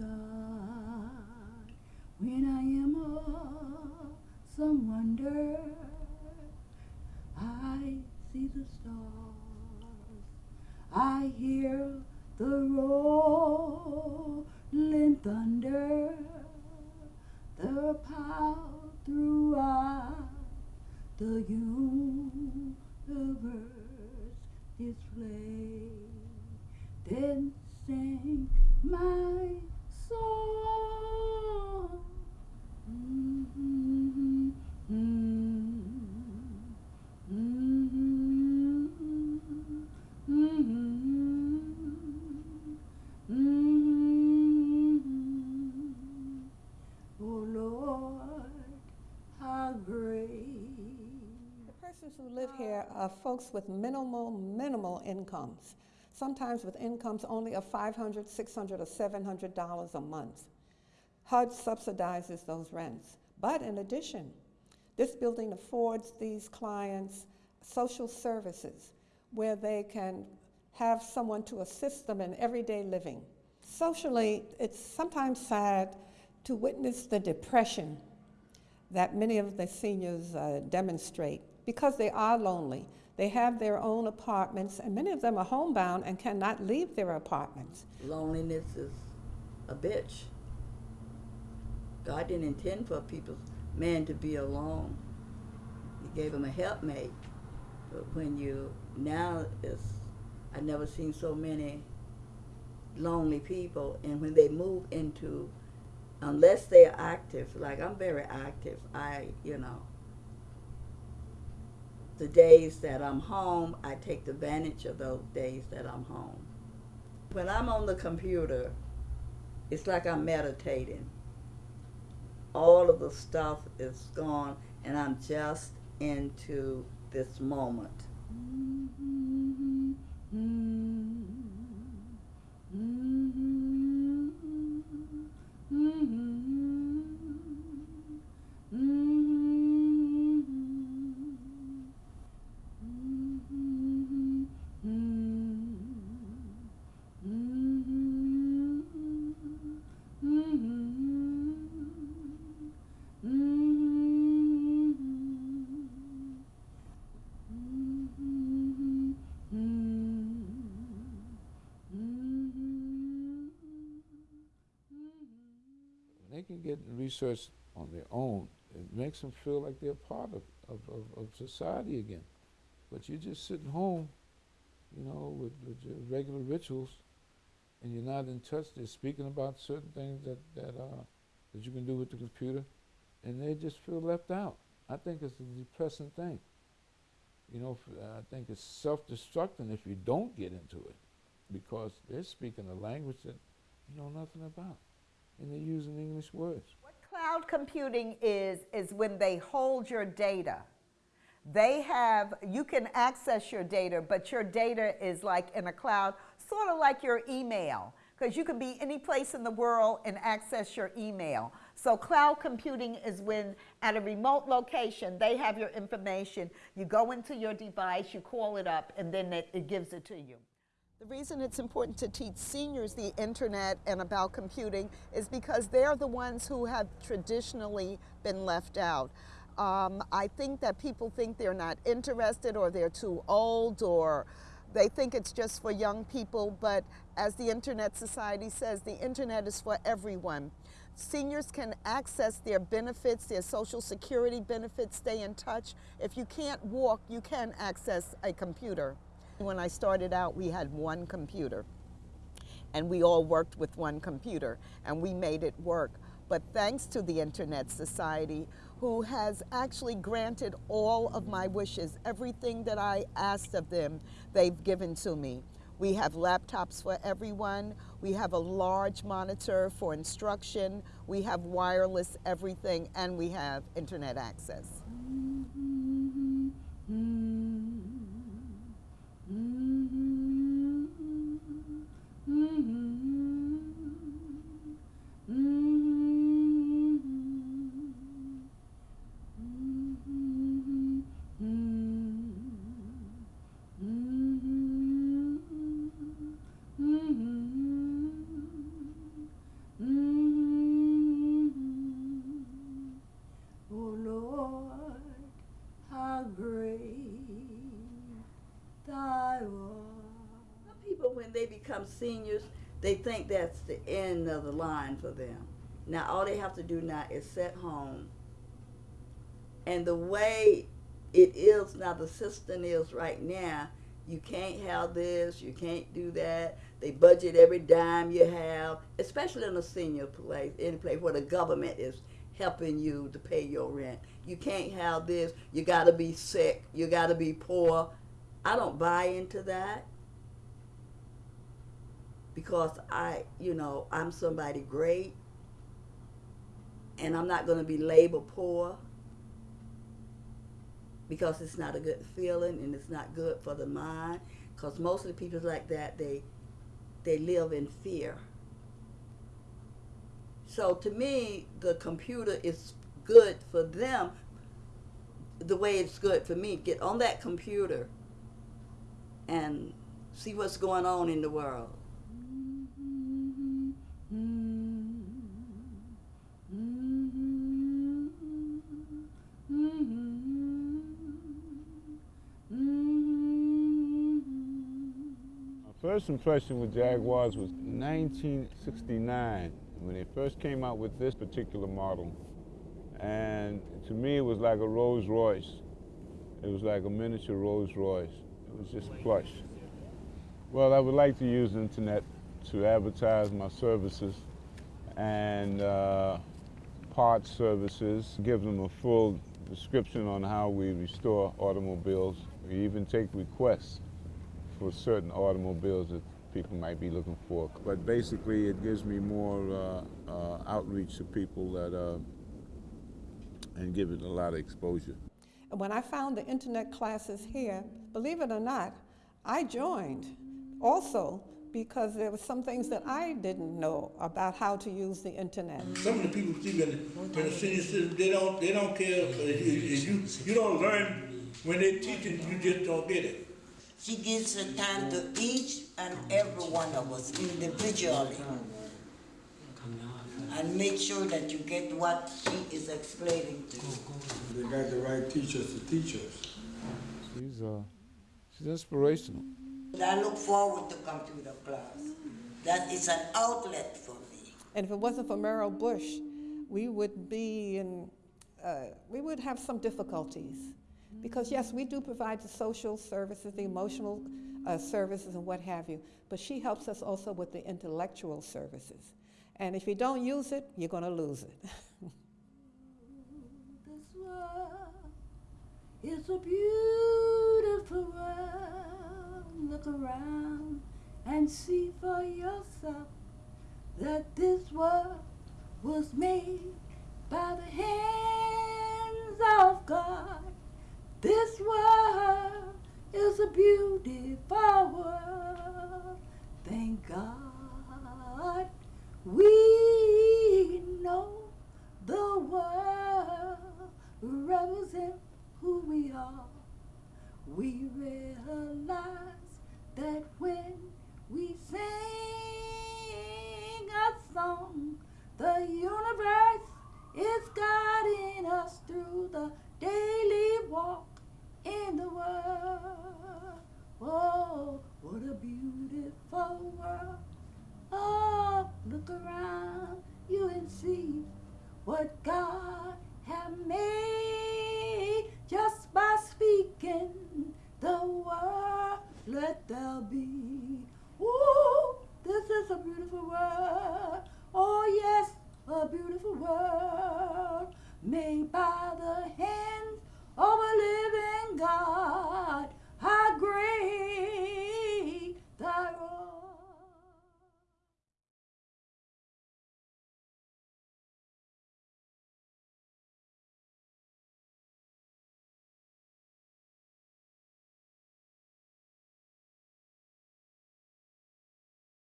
sky. When I am awesome wonder, I see the stars. I hear the rolling thunder, the power throughout the universe display. Then sing my The persons who live here are folks with minimal, minimal incomes, sometimes with incomes only of $500, $600, or $700 a month. HUD subsidizes those rents. But in addition, this building affords these clients social services where they can have someone to assist them in everyday living. Socially, it's sometimes sad to witness the depression that many of the seniors uh, demonstrate because they are lonely. They have their own apartments, and many of them are homebound and cannot leave their apartments. Loneliness is a bitch. God didn't intend for people, man, to be alone. He gave him a helpmate. But when you now it's I've never seen so many lonely people and when they move into unless they're active, like I'm very active, I you know the days that I'm home, I take advantage of those days that I'm home. When I'm on the computer, it's like I'm meditating. All of the stuff is gone and I'm just into this moment. When they can get research on their own, it makes them feel like they're part of, of, of, of society again. But you're just sitting home, you know, with, with your regular rituals, and you're not in touch. They're speaking about certain things that, that, uh, that you can do with the computer, and they just feel left out. I think it's a depressing thing. You know, I think it's self-destructing if you don't get into it, because they're speaking a language that you know nothing about, and they're using English words. What cloud computing is, is when they hold your data. They have, you can access your data, but your data is like in a cloud, sort of like your email, because you can be any place in the world and access your email. So cloud computing is when at a remote location, they have your information. You go into your device, you call it up, and then it, it gives it to you. The reason it's important to teach seniors the internet and about computing is because they're the ones who have traditionally been left out. Um, I think that people think they're not interested or they're too old or they think it's just for young people, but as the Internet Society says, the internet is for everyone. Seniors can access their benefits, their social security benefits, stay in touch. If you can't walk, you can access a computer. When I started out, we had one computer and we all worked with one computer and we made it work. But thanks to the Internet Society, who has actually granted all of my wishes, everything that I asked of them, they've given to me. We have laptops for everyone. We have a large monitor for instruction. We have wireless everything, and we have internet access. They become seniors, they think that's the end of the line for them. Now all they have to do now is sit home. And the way it is now, the system is right now, you can't have this, you can't do that. They budget every dime you have, especially in a senior place, any place where the government is helping you to pay your rent. You can't have this, you gotta be sick, you gotta be poor. I don't buy into that because I, you know, I'm somebody great and I'm not gonna be labeled poor because it's not a good feeling and it's not good for the mind. Because mostly people like that, they they live in fear. So to me, the computer is good for them the way it's good for me. Get on that computer and see what's going on in the world. First impression with Jaguars was 1969 when they first came out with this particular model. And to me, it was like a Rolls Royce. It was like a miniature Rolls Royce. It was just plush. Well, I would like to use the internet to advertise my services and uh, parts services, give them a full description on how we restore automobiles. We even take requests for certain automobiles that people might be looking for. But basically, it gives me more uh, uh, outreach to people that uh, and give it a lot of exposure. And when I found the internet classes here, believe it or not, I joined also because there were some things that I didn't know about how to use the internet. Some of the people see in the, in senior citizen, they don't, they don't care, if, if you, you don't learn, when they teach it, you just don't get it. She gives her time to each and every one of us individually. And make sure that you get what she is explaining to you. They got the right teachers to teach us. She's uh, she's inspirational. And I look forward to computer class. That is an outlet for me. And if it wasn't for Merrill Bush, we would be in, uh, we would have some difficulties. Because yes, we do provide the social services, the emotional uh, services and what have you, but she helps us also with the intellectual services. And if you don't use it, you're gonna lose it. This world is a beautiful world. Look around and see for yourself that this world was made by the hands of God. This world is a beautiful world. Thank God we know the world represents who we are. We realize that when we sing a song, the universe is guiding us through the daily walk in the world. Oh, what a beautiful world. Oh, look around you and see what God have made just